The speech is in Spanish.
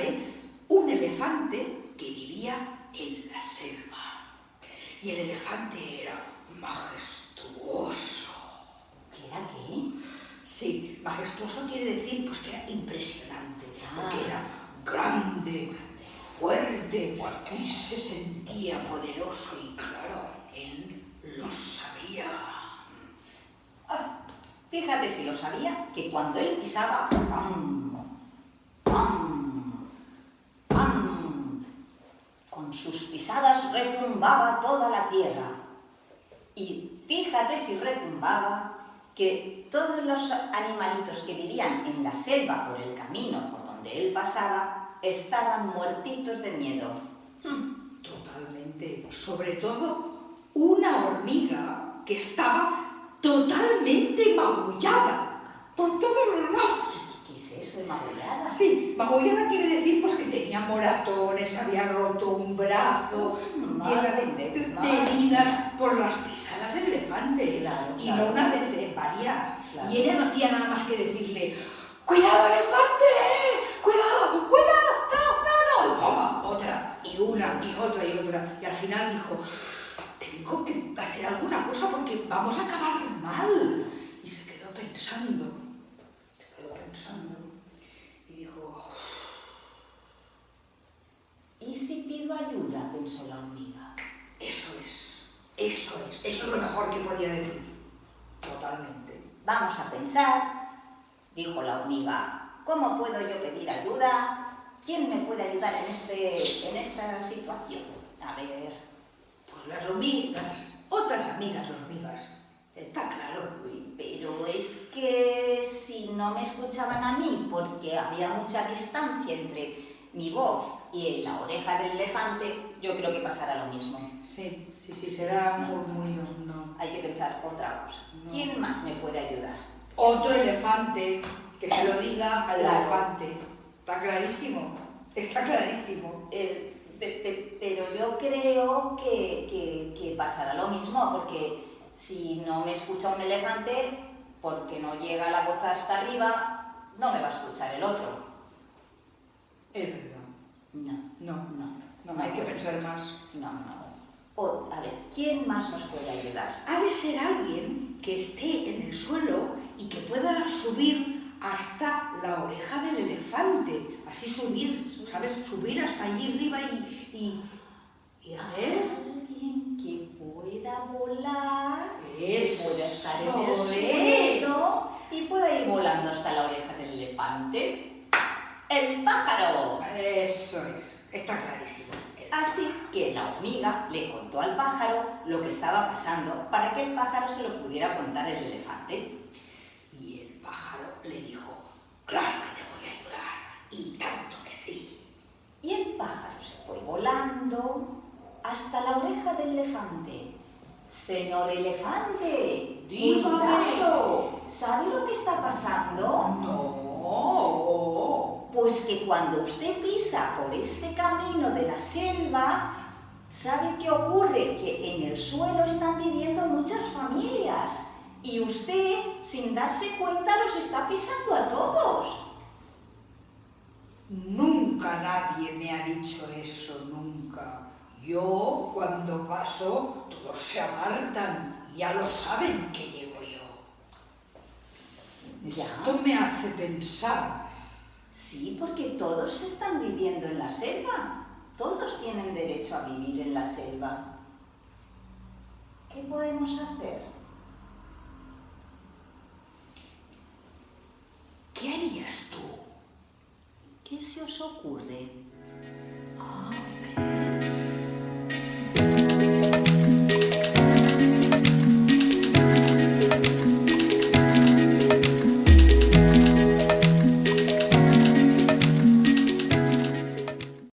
vez un elefante que vivía en la selva. Y el elefante era majestuoso. ¿Qué era qué? Sí, majestuoso quiere decir pues que era impresionante, ah. porque era grande, fuerte, y se sentía poderoso y claro, él lo sabía. Ah, fíjate si lo sabía, que cuando él pisaba, ¡pam! ¡pam! Con sus pisadas retumbaba toda la tierra. Y fíjate si retumbaba que todos los animalitos que vivían en la selva por el camino por donde él pasaba estaban muertitos de miedo. Totalmente. Sobre todo una hormiga que estaba totalmente magullada por todos los lados. Sí, magullada quiere decir pues que tenía moratones, había roto un brazo, llena de, de- heridas por las pisadas del elefante. Claro, y claro. no una vez, eh, varias. Claro. Y ella no hacía nada más que decirle, ¡Cuidado, elefante! ¡Cuidado, cuidado! ¡No, no, no! Y toma, otra, y una, y otra, y otra. Y al final dijo, tengo que hacer alguna cosa porque vamos a acabar mal. Y se quedó pensando, se quedó pensando, y dijo, ¿Y si pido ayuda? pensó la hormiga. eso es, eso es, eso es lo mejor que podía decir. Totalmente. Vamos a pensar, dijo la hormiga, ¿cómo puedo yo pedir ayuda? ¿Quién me puede ayudar en, este, en esta situación? A ver, Pues las hormigas, otras amigas hormigas, está claro. pero es que si no me escuchaban a mí, porque había mucha distancia entre mi voz y la oreja del elefante, yo creo que pasará lo mismo. Sí, sí, sí, será murmullo, no. Hay que pensar otra cosa. No. ¿Quién más me puede ayudar? Otro elefante, que se lo diga al Claro. elefante. Está clarísimo, está clarísimo. Eh, pe- pe- pero yo creo que, que- que pasará lo mismo, porque si no me escucha un elefante, porque no llega la voz hasta arriba, no me va a escuchar el otro. Es verdad. No, No, no, no, hay que pensar más. no, no. O, a ver, ¿quién más nos puede ayudar? Ha de ser alguien que esté en el suelo y que pueda subir hasta la oreja del elefante. Así subir, ¿sabes? Subir hasta allí arriba y... y, y a ver... Alguien que pueda volar, que Eso pueda estar en el es. suelo y pueda ir volando hasta la oreja del elefante. ¡El pájaro! Eso es, está clarísimo. Así que la hormiga le contó al pájaro lo que estaba pasando para que el pájaro se lo pudiera contar el elefante. Y el pájaro le dijo, claro que te voy a ayudar. Y tanto que sí. Y el pájaro se fue volando hasta la oreja del elefante. Señor elefante, Dígame. ¿Sabe lo que está pasando? No. Pues que cuando usted pisa por este camino de la selva, ¿sabe qué ocurre? Que en el suelo están viviendo muchas familias y usted, sin darse cuenta, los está pisando a todos. Nunca nadie me ha dicho eso, nunca. Yo, cuando paso, todos se apartan. Ya lo saben que llego yo. Ya. Esto me hace pensar. Sí, porque todos están viviendo en la selva. Todos tienen derecho a vivir en la selva. ¿Qué podemos hacer? ¿Qué harías tú? ¿Qué se os ocurre?